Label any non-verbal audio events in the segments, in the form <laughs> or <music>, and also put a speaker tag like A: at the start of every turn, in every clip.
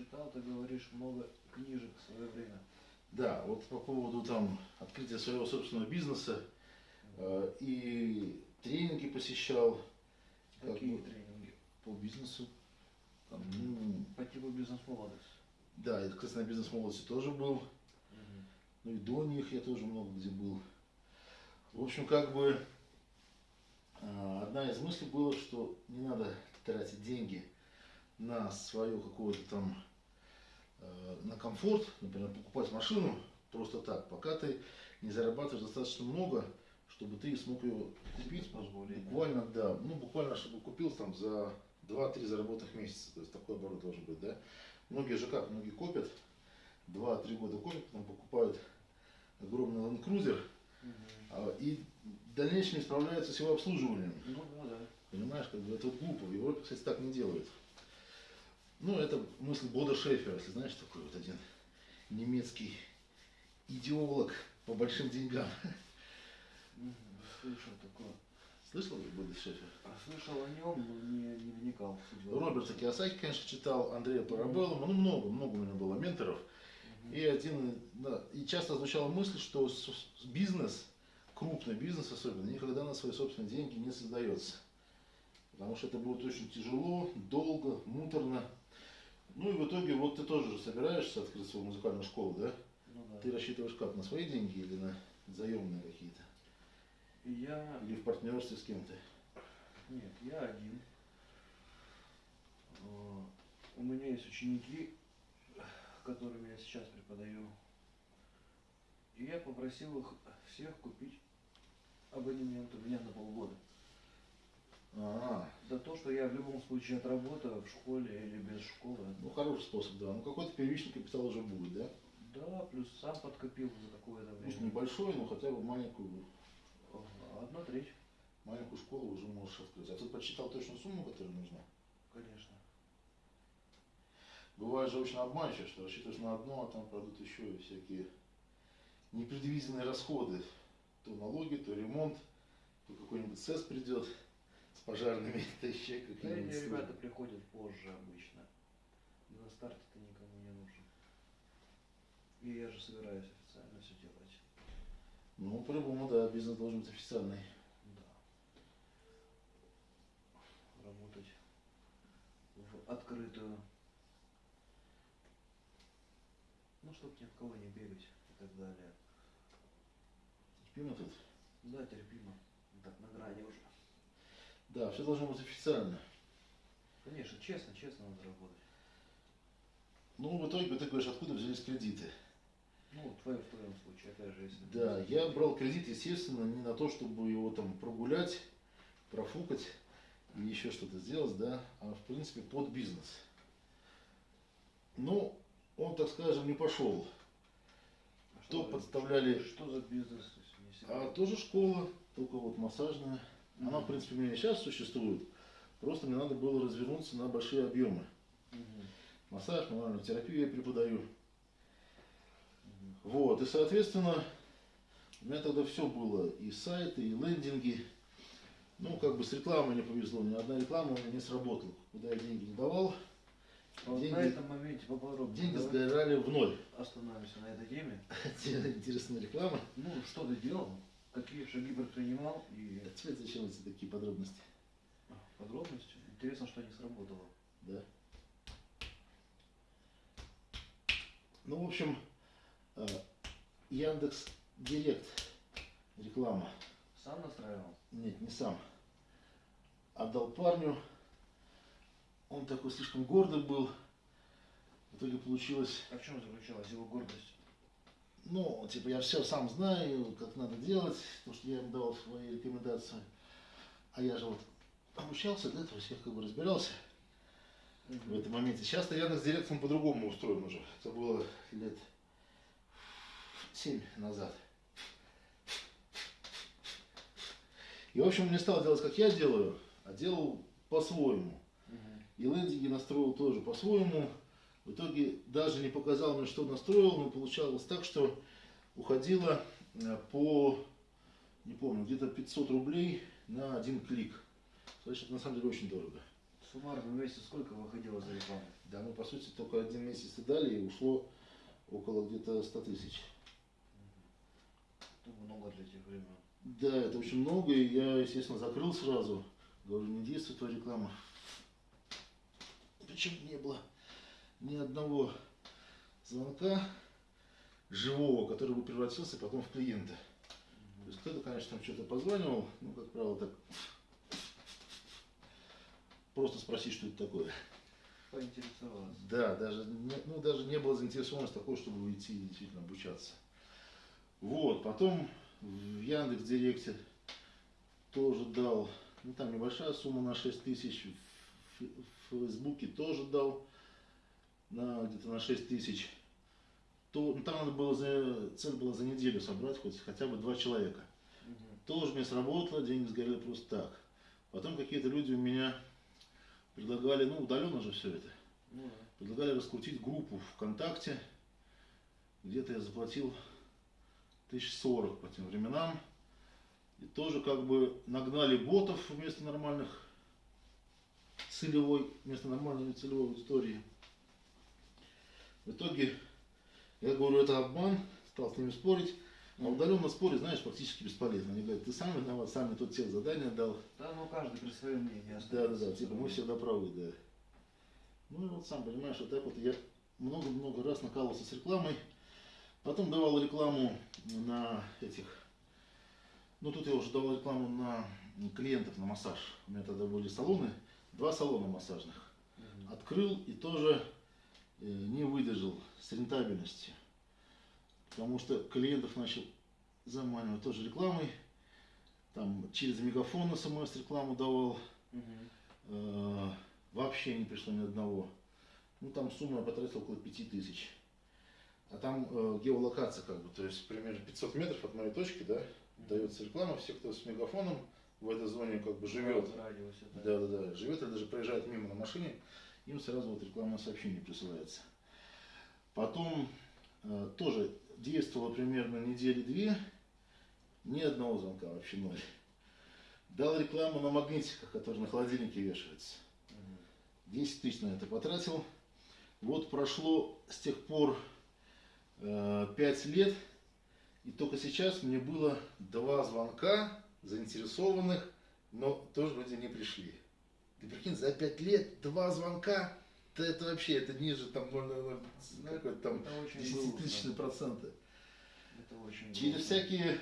A: читал, ты говоришь, много книжек в свое время.
B: Да, вот по поводу там открытия своего собственного бизнеса э, и тренинги посещал как
A: Какие
B: бы
A: тренинги?
B: по бизнесу. Там, ну,
A: По типу бизнес-молодость.
B: да, и, кстати, на бизнес-молодости тоже был. Ну и до них я тоже много где был. В общем, как бы а, одна из мыслей была, что не надо тратить деньги на свое какое-то там, э, на комфорт, например, покупать машину просто так, пока ты не зарабатываешь достаточно много, чтобы ты смог ее купить
A: позволить.
B: буквально, да, ну буквально, чтобы купил там за 2-3 заработанных месяца, то есть такой оборот должен быть, да. Многие же как, многие копят, 2-3 года копят, потом покупают огромный Land Cruiser, а, и в дальнейшем не справляются с его обслуживанием.
A: Ну да, да.
B: Понимаешь, как бы это глупо. В Европе, кстати, так не делают. Ну, это мысль Бода Шефера, если знаешь, такой вот один немецкий идеолог по большим деньгам.
A: Слышал такое.
B: Слышал Бода Шефера?
A: А Слышал о нем, но не, не вникал.
B: Роберта Киосаки, конечно, читал, Андрея Парабеллума, ну много, много у меня было менторов. И один, да, и часто звучала мысль, что бизнес, крупный бизнес особенно, никогда на свои собственные деньги не создается. Потому что это будет очень тяжело, долго, муторно. Ну и в итоге вот ты тоже же собираешься открыть свою музыкальную школу, да?
A: Ну да.
B: Ты рассчитываешь как, на свои деньги или на заемные какие-то?
A: Я...
B: Или в партнерстве с кем-то?
A: Нет, я один. Э, У меня есть ученики, которым я сейчас преподаю. И я попросил их всех купить абонемент у меня на полгода.
B: А,
A: Да то, что я в любом случае отработаю в школе или без школы.
B: ну хороший способ, да. Ну какой-то первичный капитал уже будет, да?
A: Да, плюс сам подкопил за какое-то
B: Пусть
A: время.
B: небольшой, но хотя бы маленькую,
A: Одна треть,
B: маленькую школу уже можешь открыть. А ты подсчитал точную сумму, которая нужна?
A: конечно.
B: Бывает же очень обманчиво, что рассчитываешь на одно, а там пройдут еще и всякие непредвиденные расходы. То налоги, то ремонт, то какой-нибудь СЭС придет пожарными, <laughs> то еще
A: Да,
B: какие-нибудь
A: эти ребята приходят позже обычно. На старте ты никому не нужен. И я же собираюсь официально все делать.
B: Ну, по-любому, да, бизнес должен быть официальный.
A: Да. Работать в открытую. Ну, чтоб ни от кого не бегать и так далее.
B: Терпимо тут?
A: Да, терпимо. Так, на грани уже.
B: Да, все должно быть официально.
A: Конечно, честно, честно надо работать.
B: Ну, в итоге, ты говоришь, откуда взялись кредиты?
A: Ну, твое в твоем случае, опять же, если...
B: Да, я брал кредит, естественно, не на то, чтобы его там прогулять, профукать или еще что-то сделать, да, а в принципе под бизнес. Ну, он, так скажем, не пошел.
A: А
B: То подставляли-
A: Что за бизнес?
B: А тоже школа, только вот массажная. Она, в принципе, у меня сейчас существует. Просто мне надо было развернуться на большие объемы.
A: Мгм.
B: Массаж, мануальную терапию я преподаю.
A: Мгм.
B: Вот, и, соответственно, у меня тогда все было, и сайты, и лендинги. Ну, как бы с рекламой не повезло, ни одна реклама у меня не сработала. Куда я деньги не давал,
A: Вот
B: деньги-
A: на этом моменте поподробнее.
B: деньги сгорали в ноль.
A: Остановимся на этой теме. <laughs>
B: Интересная реклама.
A: Ну, что ты делал? Какие шаги предпринимал и
B: А тебе зачем эти такие подробности?
A: подробности? Интересно, что не сработало.
B: Да. Ну, в общем, э, Яндекс Директ реклама.
A: Сам настраивал?
B: Нет, не сам. Отдал парню. Он такой слишком гордый был. В итоге получилось,
A: А в чем заключалась его гордость?
B: Ну, типа, я все сам знаю, как надо делать, потому что я ему давал свои рекомендации. А я же вот обучался для этого, всех как бы разбирался в этом моменте. Сейчас-то Яндекс Директ он по-другому устроен уже. Это было лет семь назад. И, в общем, не стал делать, как я делаю, а делал по-своему. И лендинги настроил тоже по-своему. В итоге даже не показал мне, что настроил, но получалось так, что уходило э, по, не помню, где-то 500 рублей на один клик. Значит, это на самом деле очень дорого.
A: Суммарно в месяц сколько выходило за рекламу?
B: Да, мы по сути только один месяц и дали, и ушло около где-то 100 тысяч.
A: Это много для тех времен.
B: Да, это очень много, и я, естественно, закрыл сразу. Говорю, не действует твоя реклама. Причем не было ни одного звонка живого, который бы превратился потом в клиента. То есть кто-то, конечно, там что-то позванивал, ну, как правило, так просто спросить, что это такое.
A: Поинтересовался.
B: Да, даже не, ну, даже не было заинтересованности такой, чтобы уйти и действительно обучаться. Вот, потом в Яндекс Директе тоже дал, ну там небольшая сумма на 6 тысяч, в, в Фейсбуке тоже дал на где-то на 6 тысяч. То, ну, там надо было за, цель была за неделю собрать хоть хотя бы два человека.
A: Мгм.
B: Тоже мне сработало, деньги сгорели просто так. Потом какие-то люди у меня предлагали, ну удаленно же все это,
A: Ну да.
B: предлагали раскрутить группу ВКонтакте. Где-то я заплатил тысяч сорок по тем временам. И тоже как бы нагнали ботов вместо нормальных целевой, вместо нормальной целевой аудитории. В итоге, я говорю, это обман, стал с ними спорить. А удаленно спорить, знаешь, практически бесполезно. Они говорят, ты сам виноват, сам не тот тех задание дал.
A: Да, ну каждый при своем мнении
B: Да, да, да, типа мы всегда правы, да. Ну и вот сам понимаешь, вот так вот я много-много раз накалывался с рекламой. Потом давал рекламу на этих, ну тут я уже давал рекламу на клиентов на массаж. У меня тогда были салоны, два салона массажных. Открыл и тоже не выдержал с рентабельностью. Потому что клиентов начал заманивать тоже рекламой. Там через мегафон смс рекламу давал. Э, вообще не пришло ни одного. Ну, там сумма я потратил около 5000. А там э, геолокация как бы, то есть примерно 500 метров от моей точки, да, дается реклама, все, кто с мегафоном в этой зоне как бы живет,
A: радиусе, да.
B: да, да, да, живет или даже проезжает мимо на машине, им сразу вот рекламное сообщение присылается. Потом э, тоже действовало примерно недели две, ни одного звонка, вообще ноль. Дал рекламу на магнитиках, которые на холодильнике вешаются.
A: Мгм.
B: 10 тысяч на это потратил. Вот прошло с тех пор э, 5 лет, и только сейчас мне было два звонка заинтересованных, но тоже люди не пришли. Ты прикинь, за 5 лет два звонка, да это вообще, это ниже там 0,00,
A: Ну,
B: какой там
A: это очень
B: 10
A: грустно.
B: тысячные проценты.
A: Это очень
B: Через
A: грустно.
B: всякие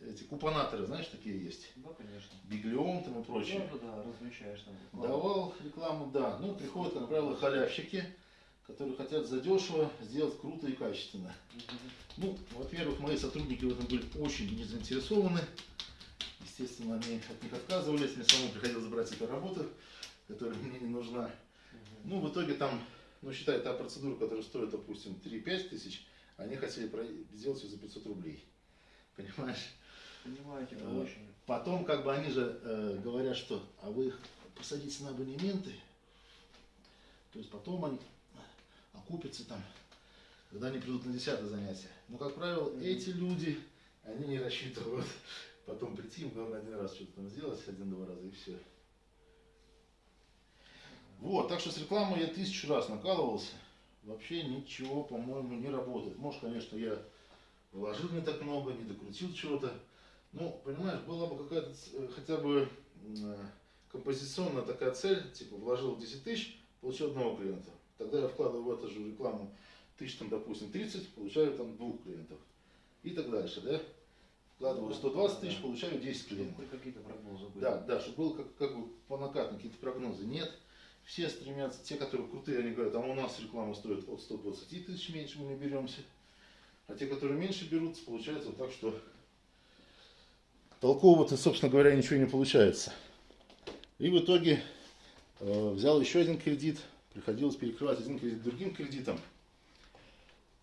B: эти купонаторы, знаешь, такие есть.
A: Да, конечно.
B: Биглион там и прочее.
A: Да, да, да, размещаешь там. рекламу.
B: Давал рекламу, да. Ну, приходят, как правило, халявщики, которые хотят задешево сделать круто и качественно.
A: Мгм.
B: Ну, во-первых, мои сотрудники в этом были очень не заинтересованы. Естественно, они от них отказывались. Мне самому приходилось брать эту работу, которая мне не нужна. Ну, в итоге там, ну, считай, та процедура, которая стоит, допустим, 3-5 тысяч, они хотели сделать ее за 500 рублей. Понимаешь?
A: Понимаете,
B: Э,
A: очень.
B: Потом, как бы они же э, говорят, что, а вы их посадите на абонементы, то есть потом они окупятся там, когда они придут на десятое занятие. Но, как правило,
A: Мгм.
B: эти люди, они не рассчитывают потом прийти, им главное один раз что-то там сделать, один-два раза и все. Вот, так что с рекламой я тысячу раз накалывался. Вообще ничего, по-моему, не работает. Может, конечно, я вложил не так много, не докрутил чего-то. Ну, понимаешь, была бы какая-то э, хотя бы э, композиционная такая цель, типа вложил 10 тысяч, получил одного клиента. Тогда я вкладываю в эту же рекламу тысяч, там, допустим, 30, получаю там двух клиентов. И так дальше, да? Вкладываю 120 тысяч, получаю 10
A: Чтобы
B: клиентов.
A: какие-то прогнозы были.
B: Да, да, чтобы было как, как бы по накатной какие-то прогнозы. Нет. Все стремятся, те, которые крутые, они говорят, а у нас реклама стоит от 120 тысяч меньше, мы не беремся. А те, которые меньше берутся, получается вот так, что толково-то, собственно говоря, ничего не получается. И в итоге э, взял еще один кредит, приходилось перекрывать один кредит другим кредитом.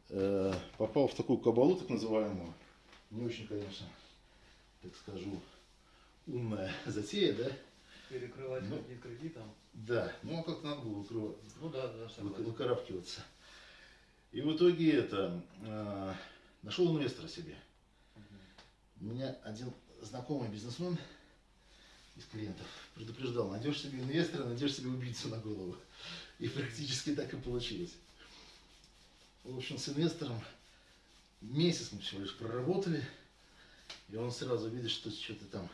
B: Э, попал в такую кабалу, так называемую. Не очень, конечно, так скажу, умная <laughs> затея, да?
A: Перекрывать
B: Ну.
A: кредит кредитом.
B: Да, ну а как надо было выкрывать,
A: Ну да, да,
B: вы- выкарабкиваться. И в итоге это, э, нашел инвестора себе.
A: Мгм.
B: У меня один знакомый бизнесмен из клиентов. Предупреждал, найдешь себе инвестора, найдешь себе убийцу на голову. И практически так и получилось. В общем, с инвестором месяц мы всего лишь проработали. И он сразу видит, что что-то там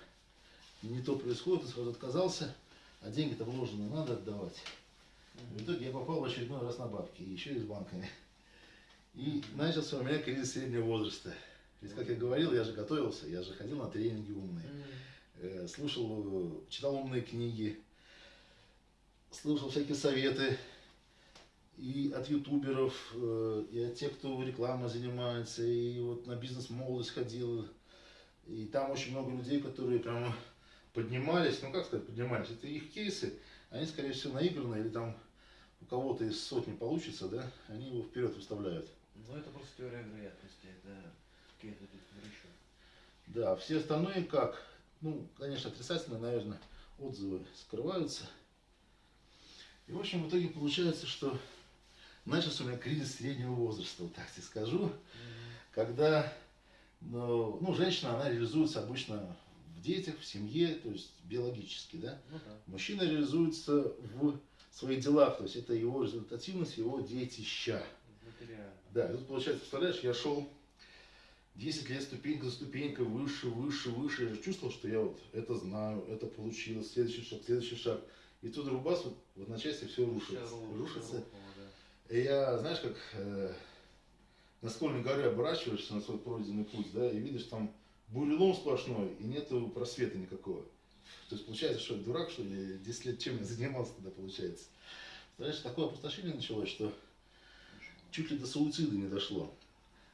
B: не то происходит, и сразу отказался. А деньги-то вложенные надо отдавать. В итоге я попал в очередной раз на бабки, еще и с банками. И начался у меня кризис среднего возраста. Ведь, как я говорил, я же готовился, я же ходил на тренинги умные, э, слушал, читал умные книги, слушал всякие советы и от ютуберов, э, и от тех, кто рекламой занимается, и вот на бизнес-молодость ходил. И там очень много людей, которые прямо поднимались, ну как сказать, поднимались, это их кейсы, они, скорее всего, наигранные, или там у кого-то из сотни получится, да, они его вперед выставляют.
A: Ну это просто теория вероятности, это какие-то тут еще.
B: Да, все остальные как? Ну, конечно, отрицательные, наверное, отзывы скрываются. И, в общем, в итоге получается, что начался у меня кризис среднего возраста, вот так тебе скажу, когда, ну, ну, женщина, она реализуется обычно в детях, в семье, то есть биологически, да?
A: Ну да.
B: Мужчина реализуется в своих делах, то есть это его результативность, его детища. Да, и тут получается, представляешь, я шел 10 лет ступенька за ступенькой, выше, выше, выше. Я же чувствовал, что я вот это знаю, это получилось, следующий шаг, следующий шаг. И тут рубас вот в одночасье все рушится.
A: Рухло,
B: рушится.
A: да.
B: И я, знаешь, как э, на скольной горе оборачиваешься на свой пройденный путь, да, и видишь там бурелом сплошной, и нету просвета никакого. То есть получается, что я дурак, что ли, 10 лет чем я занимался тогда, получается. Знаешь, такое опустошение началось, что чуть ли до суицида не дошло.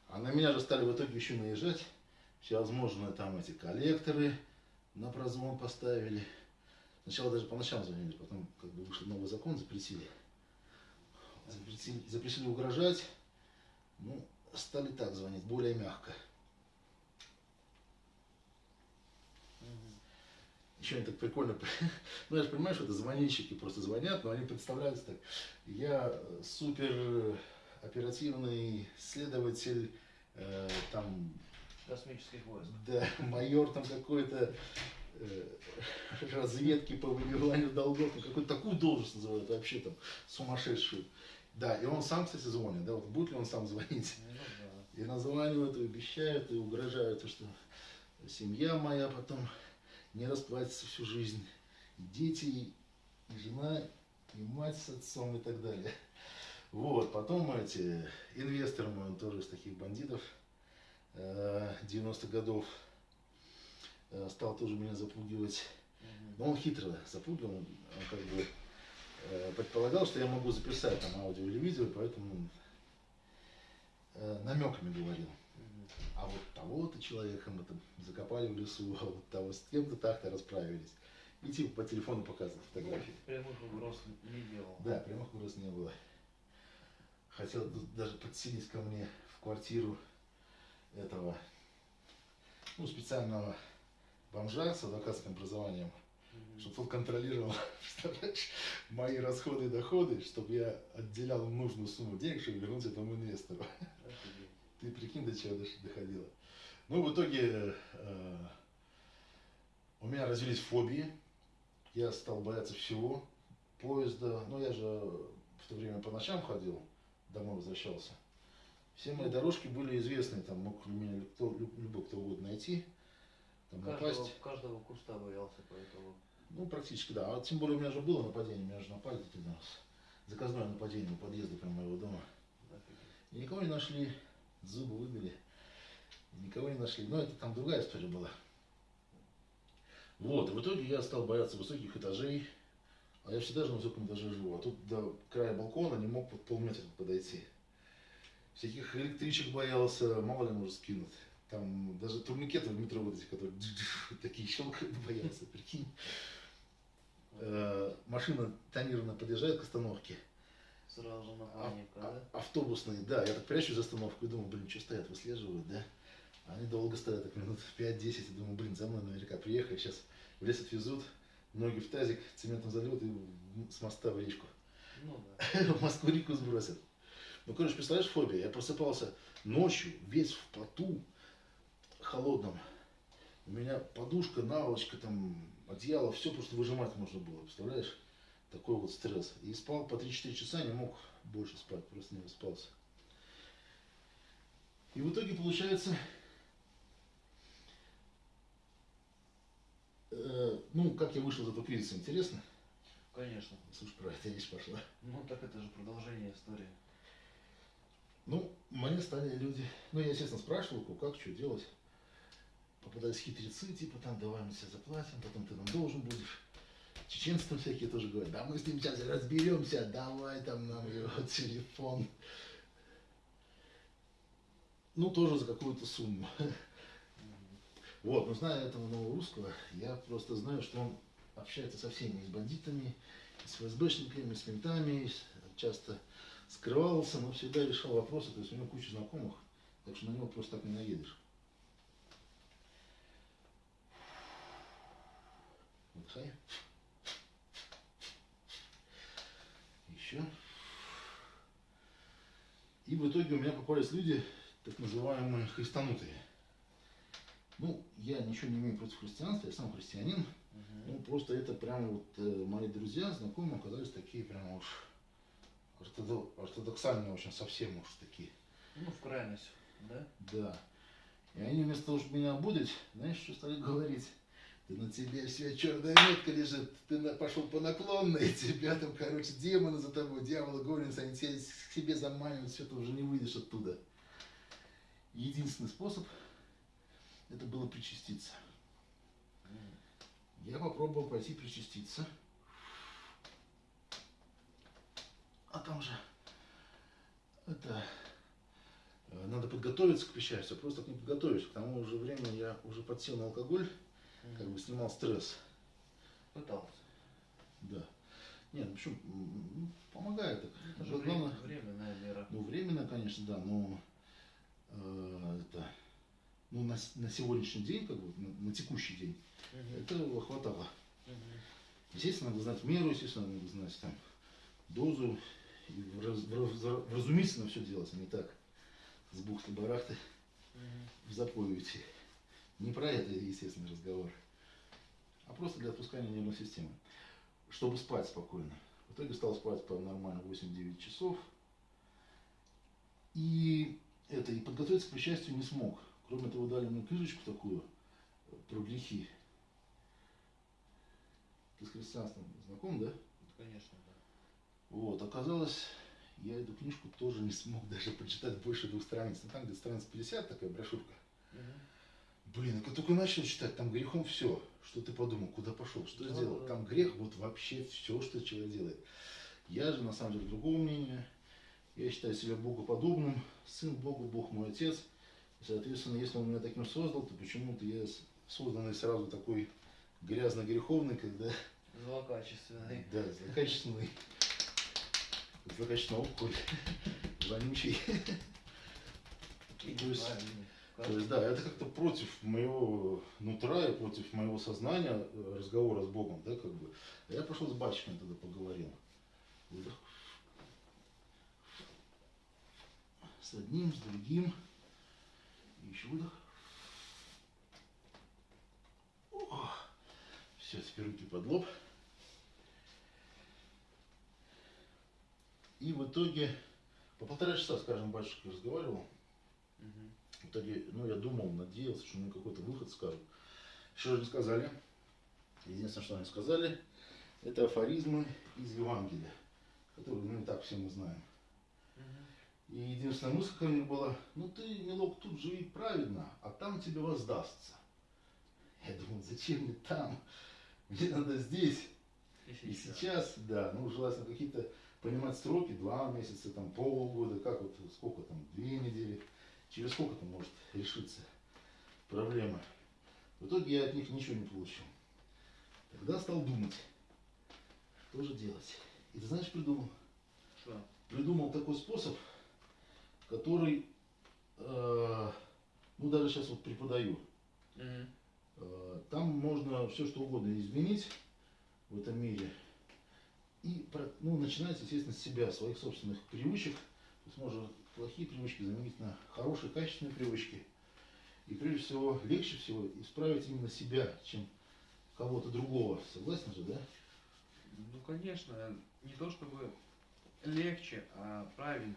B: А на меня же стали в итоге еще наезжать. Всевозможные там эти коллекторы на прозвон поставили. Сначала даже по ночам звонили, потом как бы вышел новый закон, запретили. Запретили, запретили угрожать. Ну, стали так звонить, более мягко. Еще они так прикольно, ну я же понимаю, что это звонильщики просто звонят, но они представляются так. Я супер э, оперативный следователь, э, там,
A: Космических войск.
B: да, <laughs> майор там какой-то э, <laughs> разведки по выбиванию долгов, ну, какую-то такую должность называют вообще там сумасшедшую. Да, и он сам, кстати, звонит, да, вот будет ли он сам звонить?
A: Ну да.
B: И названивают, и обещают, и угрожают, что семья моя потом не расплатится всю жизнь. И дети, и жена, и мать с отцом и так далее. Вот, потом эти, инвестор мой, он тоже из таких бандитов э, 90-х годов, э, стал тоже меня запугивать. Но он хитро запугивал, он как бы э, предполагал, что я могу записать там аудио или видео, поэтому э, намеками говорил. А вот того-то человека мы там закопали в лесу, а вот того с кем-то так-то расправились. И типа по телефону показывал фотографии.
A: Прямых угроз не делал.
B: Да, прямых угроз не было. Хотел даже подселить ко мне в квартиру этого, ну, специального бомжа с адвокатским образованием,
A: Мгм.
B: чтобы тот контролировал, <laughs> представляешь, мои расходы и доходы, чтобы я отделял нужную сумму денег, чтобы вернуть этому инвестору.
A: Офигеть.
B: Ты прикинь, до чего доходило. Ну, в итоге э, у меня развились фобии. Я стал бояться всего. Поезда. Ну, я же в то время по ночам ходил, домой возвращался. Все мои дорожки были известны, там мог меня кто, люб- любой кто угодно найти, там
A: Каждого,
B: напасть.
A: каждого куста боялся, поэтому.
B: Ну, практически, да. А тем более у меня же было нападение, меня же напали один раз. Заказное нападение у подъезда прямо моего дома. И никого не нашли, зубы выбили. Никого не нашли. Но это там другая история была. Вот, и в итоге я стал бояться высоких этажей. А я всегда же на высоком этаже живу. А тут до края балкона не мог под полметра подойти. Всяких электричек боялся, мало ли может скинуть. Там даже турникеты в метро вот эти, которые <laughs> такие щелкают, боялся, прикинь. Э, Машина тонированно подъезжает к остановке.
A: Сразу же на паника,
B: а-
A: да?
B: автобусные, да, я так прячусь за остановку и думаю, блин, что стоят, выслеживают, да? Они долго стоят, так минут 5-10, и думаю, блин, за мной наверняка приехали, сейчас в лес отвезут, ноги в тазик, цементом зальют и с моста в речку.
A: Ну да. <laughs>
B: В Москву-реку сбросят. Ну, короче, представляешь, фобия, я просыпался ночью, весь в поту, холодном, У меня подушка, наволочка, там, одеяло, все просто выжимать можно было, представляешь? Такой вот стресс. И спал по 3-4 часа, не мог больше спать, просто не выспался. И в итоге получается, э, ну, как я вышел из этого кризиса, интересно?
A: Конечно.
B: Слушай, про это речь пошла.
A: Ну так это же продолжение истории.
B: Ну, мне стали люди, ну, я, естественно, спрашивал, как, что делать. Попадались хитрецы, типа, там, давай мы тебе заплатим, потом ты нам должен будешь. Чеченцы там всякие тоже говорят, да мы с ним сейчас разберемся, давай там нам его <laughs> телефон. Ну, тоже за какую-то сумму. <laughs> Вот, но зная этого нового русского, я просто знаю, что он общается со всеми, и с бандитами, и с ФСБшниками, и с ментами, и часто скрывался, но всегда решал вопросы, то есть у него куча знакомых, так что на него просто так не наедешь. Выдыхай. Еще. И в итоге у меня попались люди, так называемые христанутые. Ну, я ничего не имею против христианства, я сам христианин. Ну, просто это прям вот э, мои друзья, знакомые оказались такие прям уж ортодо- ортодоксальные очень, совсем уж такие.
A: Ну, в крайность, да?
B: Да. И они вместо того, чтобы меня обудить, знаешь, что стали говорить? На тебе вся черная метка лежит, ты на- пошел по наклонной, <laughs> тебя там, короче, демоны за тобой, дьяволы гонятся, они тебя к себе заманивают, все, ты уже не выйдешь оттуда. Единственный способ, это было причаститься. Я попробовал пойти причаститься. А там же это э, надо подготовиться к причастию, просто так не подготовишься. К тому же времени я уже подсел на алкоголь, как бы снимал стресс.
A: Пытался.
B: Да. Нет, ну почему? Ну, помогает.
A: Это же
B: Но
A: время,
B: главное-
A: временная мера.
B: ну, временно, конечно, да, но э, это, ну, на, на сегодняшний день, как бы, на, на текущий день,
A: Мгм.
B: этого хватало.
A: Мгм.
B: Естественно, надо знать меру, естественно, надо знать там дозу, и враз- враз- вразумительно все делать, а не так, с бухты-барахты
A: Мгм.
B: в запой уйти. Не про это, естественно, разговор, а просто для отпускания нервной системы, чтобы спать спокойно. В итоге стал спать по нормально 8-9 часов. И это, и подготовиться к причастию не смог. Кроме того, дали мне книжечку такую э, про грехи. Ты с христианством знаком, да?
A: Конечно, да.
B: Вот, оказалось, я эту книжку тоже не смог даже прочитать больше двух страниц. Ну, там где-то страниц 50 такая брошюрка.
A: Мгм.
B: Блин, я как только начал читать, там грехом все. Что ты подумал, куда пошел, что
A: Да,
B: сделал?
A: да.
B: Там грех, вот вообще все, что человек делает. Я же на самом деле другого мнения. Я считаю себя богоподобным, сын Богу, Бог мой отец. И, соответственно, если он меня таким создал, то почему-то я созданный сразу такой грязно-греховный, когда
A: Злокачественный. <laughs>
B: да, злокачественный, злокачественный опухоль, <laughs> вонючий.
A: И.
B: То есть, да, это как-то против моего нутра и против моего сознания э, разговора с Богом, да, как бы. А я пошел с батчиком тогда поговорил. С одним, с другим. И еще выдох. Все, теперь руки под лоб. И в итоге по полтора часа, скажем, батюшка разговаривал.
A: Мгм.
B: В итоге, ну, я думал, надеялся, что мне какой-то выход скажут. Же не сказали? Единственное, что они сказали, это афоризмы из Евангелия, которые, ну, и так все мы знаем. И единственная мысль ко мне была, ну, ты, милок, тут живи праведно, а там тебе воздастся. Я думал, зачем мне там? Мне надо здесь.
A: И
B: И
A: сейчас.
B: сейчас, да, ну, желательно какие-то понимать сроки, два месяца, там, полгода, как вот, сколько там, две недели, через сколько там может решиться проблема. В итоге я от них ничего не получил. Тогда стал думать, что же делать. И ты знаешь, придумал?
A: Что?
B: Придумал такой способ, который, э, ну, даже сейчас вот преподаю.
A: Мгм.
B: Э, Там можно все что угодно изменить в этом мире. И ну, начинается, естественно, с себя, своих собственных привычек. То есть можно плохие привычки заменить на хорошие, качественные привычки. И прежде всего, легче всего исправить именно себя, чем кого-то другого. Согласен же, да?
A: Ну, конечно, не то чтобы легче, а правильнее.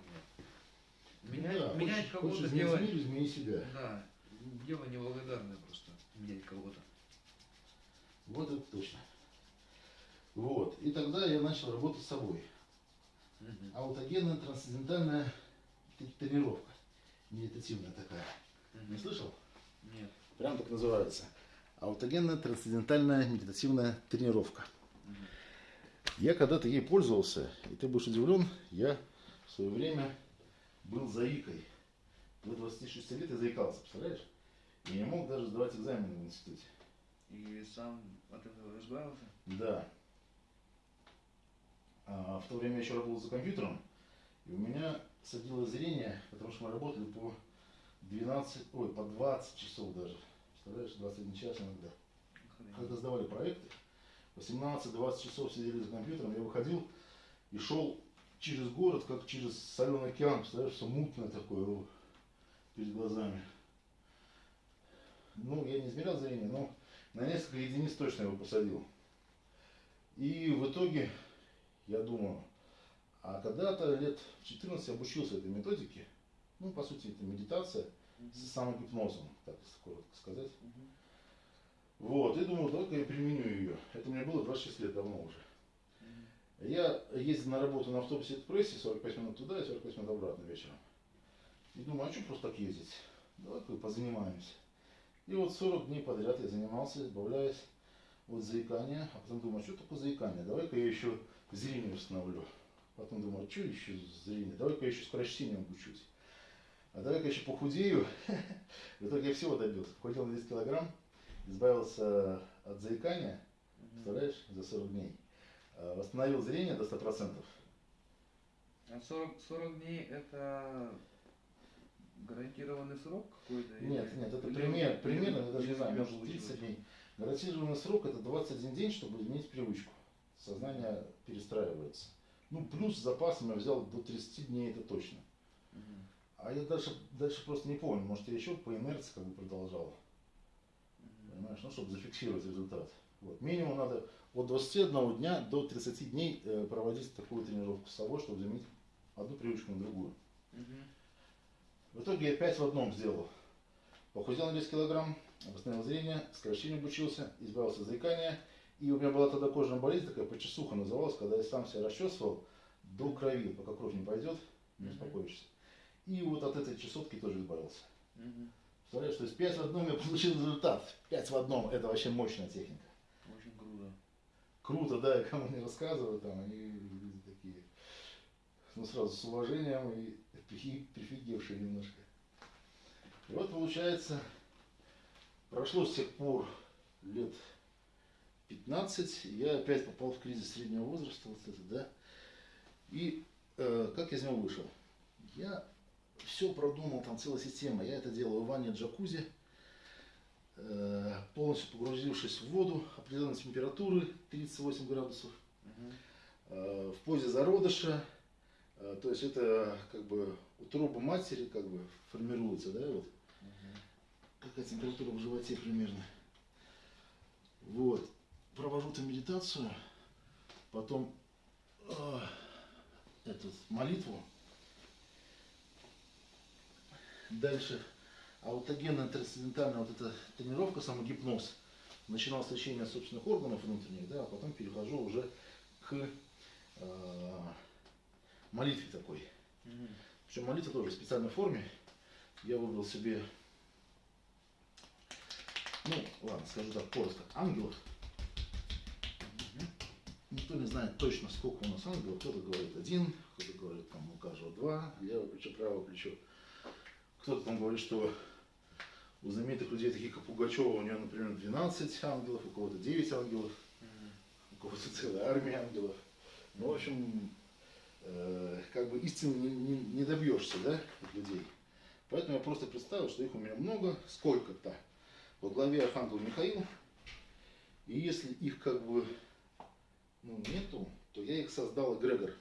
A: Менять,
B: да,
A: менять кого-то дело...
B: мир, измени себя.
A: Да, дело неблагодарное просто, менять кого-то.
B: Вот это точно. Вот. И тогда я начал работать с собой. Аутогенная трансцендентальная тренировка. Медитативная такая. Не слышал?
A: Нет.
B: Прям так называется. Аутогенная трансцендентальная медитативная тренировка.
A: Мгм.
B: Я когда-то ей пользовался, и ты будешь удивлен, я в свое время был заикой. До 26 лет я заикался, представляешь? И не мог даже сдавать экзамены в институте.
A: И сам от этого избавился?
B: Да. А, в то время я еще работал за компьютером, и у меня садилось зрение, потому что мы работали по 12, ой, по 20 часов даже. Представляешь, 21 час иногда. Когда сдавали проекты, 18-20 часов сидели за компьютером, я выходил и шел через город, как через соленый океан, представляешь, все мутное такое о, перед глазами. Ну, я не измерял зрение, но на несколько единиц точно его посадил. И в итоге, я думаю, а когда-то лет в 14 я обучился этой методике, ну, по сути, это медитация с самогипнозом, так коротко сказать.
A: Мгм.
B: Вот, и думал, давай-ка я применю ее. Это мне было 26 лет давно уже.
A: Мгм.
B: Я ездил на работу на автобусе экспрессе, 45 минут туда и 45 минут обратно вечером. И думаю, а что просто так ездить? Давай-ка позанимаемся. И вот 40 дней подряд я занимался, избавляясь от заикания. А потом думаю, а что такое заикание? Давай-ка я еще зрение установлю. Потом думаю, что еще зрение? Давай-ка я еще скорочтением обучусь. А давай-ка еще похудею. <laughs> В итоге я всего добился. Похудел на 10 килограмм, избавился от заикания, представляешь, за 40 дней. А, Восстановил зрение до 100%.
A: А 40, 40 дней это гарантированный срок какой-то?
B: Нет, нет, это пример, примерно, я даже не знаю, может
A: получилось?
B: 30 дней. Гарантированный срок это 21 день, чтобы изменить привычку. Сознание перестраивается. Ну, плюс с запасом я взял до 30 дней, это точно. А я дальше, дальше просто не помню, может я еще по инерции как бы продолжал. Понимаешь, ну, чтобы зафиксировать результат. Вот. Минимум надо от 21 дня до 30 дней э, проводить такую тренировку с собой, чтобы заменить одну привычку на другую.
A: Мгм.
B: В итоге я 5 в одном сделал. Похудел на 10 килограмм, восстановил зрение, скорочтению обучился, избавился от заикания. И у меня была тогда кожная болезнь, такая почесуха называлась, когда я сам себя расчесывал до крови, пока кровь не пойдет, не успокоишься. И вот от этой чесотки тоже избавился.
A: Мгм.
B: Представляешь, то есть 5 в одном я получил результат. 5 в одном, это вообще мощная техника.
A: Очень круто.
B: Круто, да, и кому не рассказываю, там, они люди такие, ну, сразу с уважением и прифи- прифигевшие немножко. И вот, получается, прошло с тех пор лет 15, я опять попал в кризис среднего возраста, вот это, да, и э, как я из него вышел? Я все продумал, там целая система, я это делаю в ванне джакузи, э, полностью погрузившись в воду определенной температуры 38 градусов, э, в позе зародыша, э, то есть это как бы утроба матери как бы формируется, да, вот. Какая температура в животе примерно. Вот, провожу там медитацию, потом э, эту молитву, дальше аутогенная трансцендентальная вот эта тренировка, самогипноз. Начинал с лечения собственных органов внутренних, да, а потом перехожу уже к э, молитве такой.
A: Мгм.
B: Причем молитва тоже в специальной форме. Я выбрал себе, ну, ладно, скажу так, коротко, ангелов. Никто не знает точно, сколько у нас ангелов. Кто-то говорит один, кто-то говорит, там у каждого два, левое плечо, правое плечо. Кто-то там говорит, что у знаменитых людей, таких как Пугачева, у нее, например, 12 ангелов, у кого-то 9 ангелов, у кого-то целая армия ангелов. Ну, в общем, э, как бы истины не, не- не добьешься, да, от людей. Поэтому я просто представил, что их у меня много, сколько-то. Во главе Архангел Михаил. И если их как бы ну, нету, то я их создал эгрегор.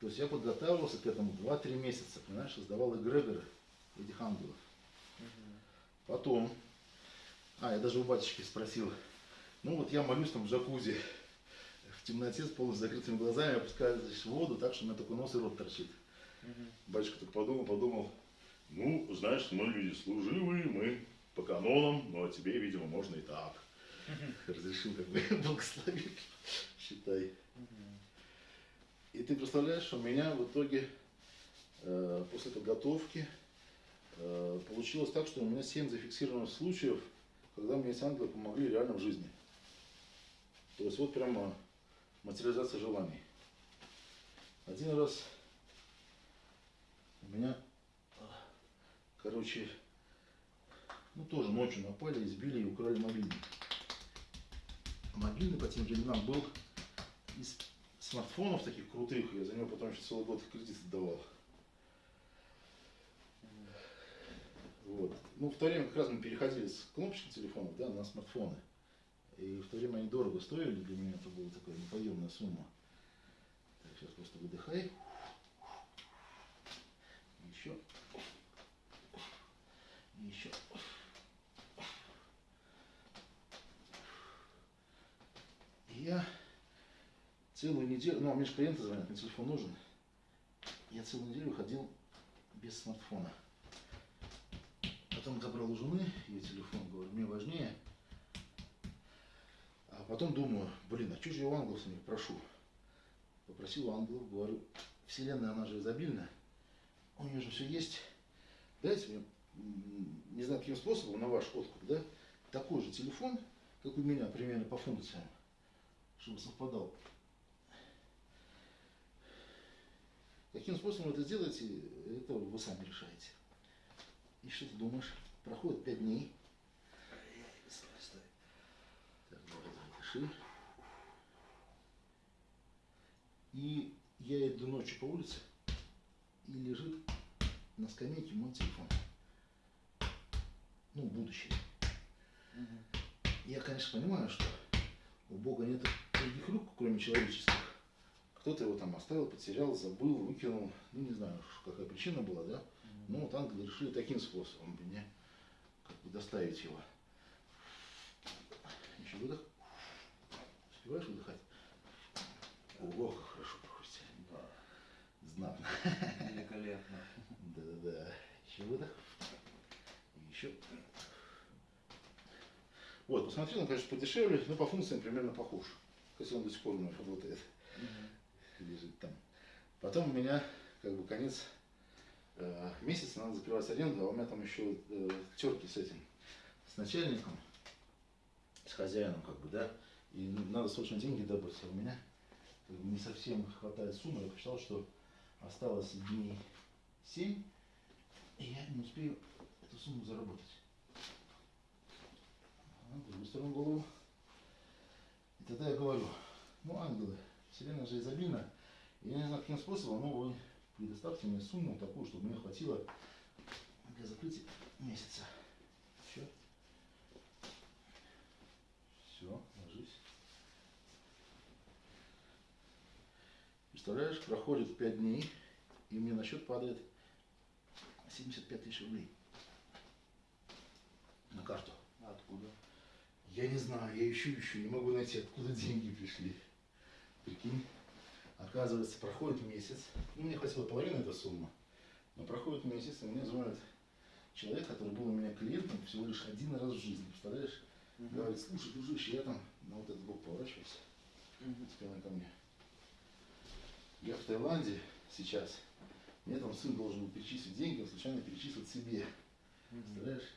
B: То есть я подготавливался к этому 2-3 месяца, понимаешь, создавал эгрегоры этих ангелов.
A: Мгм.
B: Потом, а, я даже у батюшки спросил, ну вот я молюсь там в джакузи, в темноте с полностью закрытыми глазами, опускаюсь в воду, так что у меня только нос и рот торчит. Батюшка так подумал, подумал, ну, знаешь, мы люди служивые, мы по канонам, но тебе, видимо, можно и так. Разрешил как бы <laughs> благословить, считай. И ты представляешь, у меня в итоге э, после подготовки э, получилось так, что у меня 7 зафиксированных случаев, когда мне эти ангелы помогли реально в жизни. То есть вот прямо материализация желаний. Один раз у меня, короче, ну тоже ночью напали, избили и украли мобильник. Мобильный по тем временам был из смартфонов таких крутых, я за него потом еще целый год кредит отдавал. Вот. Ну, в то время как раз мы переходили с кнопочных телефонов да, на смартфоны. И в то время они дорого стоили, для меня это была такая неподъемная сумма. Так, сейчас просто выдыхай. Еще. И я целую неделю, ну, а мне же клиенты звонят, мне телефон нужен. Я целую неделю ходил без смартфона. Потом забрал у жены ее телефон, говорю, мне важнее. А потом думаю, блин, а что же я у ангелов с них прошу? Попросил у ангелов, говорю, вселенная, она же изобильная, у нее же все есть. Дайте мне, не знаю каким способом, на ваш откуп, да, такой же телефон, как у меня, примерно по функциям, чтобы совпадал. Каким способом это сделаете, это вы сами решаете. И что ты думаешь? Проходит пять дней. Так, давай, запиши. И я иду ночью по улице, и лежит на скамейке мой телефон. Ну, будущее. Я, конечно, понимаю, что у Бога нет других рук, кроме человеческих. Кто-то его там оставил, потерял, забыл, выкинул. Ну, не знаю, какая причина была, да? Ну, вот ангелы решили таким способом мне как бы доставить его. Еще выдох. Успеваешь выдыхать? Ого, как хорошо проходит.
A: Да.
B: Знатно.
A: Великолепно.
B: Да-да-да. Еще выдох. И еще. Вот, посмотрел, он, конечно, подешевле, но по функциям примерно похож. Хотя он до сих пор у меня работает, лежит там. Потом у меня, как бы, конец э, месяца, надо закрывать аренду, а у меня там еще э, терки с этим, с начальником, с хозяином, как бы, да, и надо срочно деньги добыть, а у меня как бы, не совсем хватает суммы, я посчитал, что осталось дней 7, и я не успею эту сумму заработать. Другую сторону голову. И тогда я говорю, ну, ангелы, вселенная же изобильна, и я не знаю, каким способом, но вы предоставьте мне сумму такую, чтобы мне хватило для закрытия месяца. Все. Все, ложись. Представляешь, проходит 5 дней, и мне на счет падает 75 тысяч рублей на карту.
A: Откуда?
B: Я не знаю, я ищу, ищу, не могу найти, откуда деньги пришли. Прикинь, оказывается, проходит месяц, ну, мне хватило половины этой суммы, но проходит месяц, и мне звонит человек, который был у меня клиентом всего лишь один раз в жизни, представляешь? Говорит, слушай, дружище, я там на вот этот бок поворачивался, спиной ко мне. Я в Таиланде сейчас, мне там сын должен был перечислить деньги, он случайно перечислил себе. Представляешь?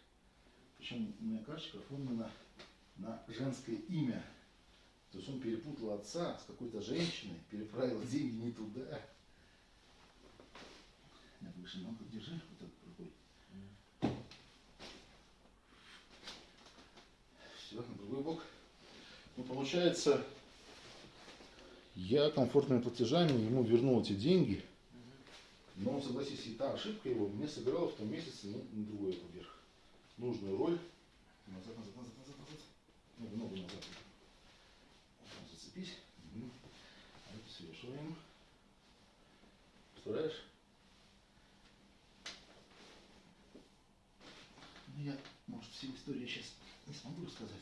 B: Причем у меня карточка оформлена на женское имя. То есть он перепутал отца с какой-то женщиной, переправил деньги не туда. Нет, выше ногу держи, вот так рукой. Все, на другой бок. Ну, получается, я комфортными платежами ему вернул эти деньги. Но он, согласись, и та ошибка его мне сыграла в том месяце ну, на другой вверх. Нужную роль. Назад, назад, назад, назад, назад. Ногу, ногу назад. Зацепись. А свешиваем. Представляешь? Ну, я, может, всю историю сейчас не смогу рассказать.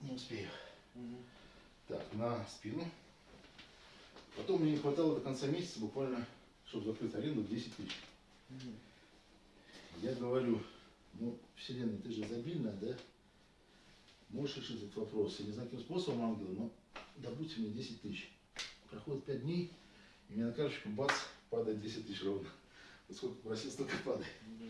B: Не успею.
A: Мгм.
B: Так, на спину. Потом мне не хватало до конца месяца буквально, чтобы закрыть аренду, 10 тысяч.
A: Мгм.
B: Я говорю, ну, Вселенная, ты же изобильная, да? Можешь решить этот вопрос. Я не знаю, каким способом, ангелы, но добудьте мне 10 тысяч. Проходит 5 дней, и мне на карточку бац, падает 10 тысяч ровно. Вот сколько просил, столько падает.
A: Ну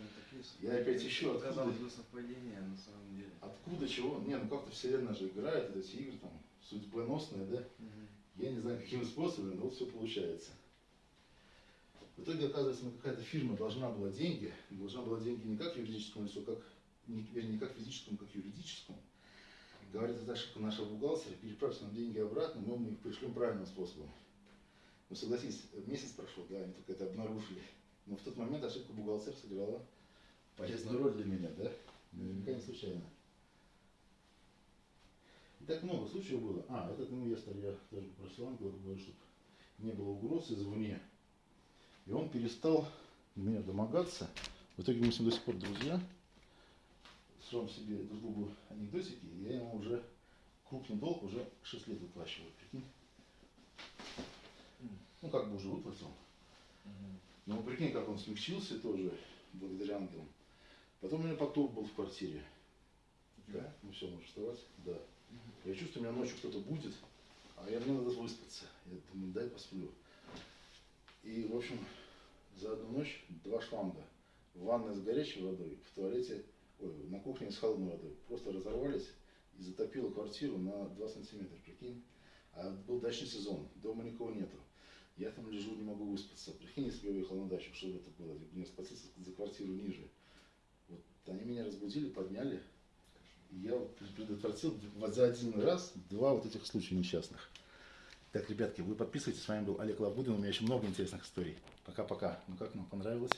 A: Да,
B: Я опять еще откуда?
A: Казалось бы, совпадение, на самом деле.
B: Откуда, чего? Не, ну как-то Вселенная же играет, эти игры там судьбоносные, да?
A: Мгм.
B: Я не знаю, какими способами, но вот все получается. В итоге, оказывается, ну, какая-то фирма должна была деньги, должна была деньги не как юридическому лицу, как, не, вернее, не как физическому, как юридическому. Говорит, это ошибка нашего бухгалтера, переправьте нам деньги обратно, мы вам их пришлем правильным способом. Ну, согласись, месяц прошел, да, они только это обнаружили. Но в тот момент ошибка бухгалтера сыграла полезную роль для меня, да? Наверняка не случайно. И так много случаев было. А, этот инвестор, я даже попросил ангела, говорю, чтобы не было угроз извне. И он перестал меня домогаться. В итоге мы с ним до сих пор друзья. Срам себе другу анекдотики, я ему уже крупный долг уже 6 лет выплачиваю, прикинь. Ну, как бы уже выплатил. Но прикинь, как он смягчился тоже, благодаря ангелам. Потом у меня поток был в квартире. Да, ну все, можешь вставать. Да. Я чувствую, у меня ночью кто-то будет, а я мне надо выспаться. Я думаю, дай посплю. И, в общем, за одну ночь два шланга. В ванной с горячей водой, в туалете, ой, на кухне с холодной водой. Просто разорвались и затопило квартиру на 2 сантиметра, прикинь. А был дачный сезон, дома никого нету. Я там лежу, не могу выспаться. Прикинь, если бы я уехал на дачу, что бы это было? Мне спасаться за квартиру ниже. Вот они меня разбудили, подняли, я вот предотвратил за один раз два вот этих случая несчастных. Так, ребятки, вы подписывайтесь. С вами был Олег Лавгудин. У меня еще много интересных историй. Пока-пока. Ну как нам понравилось?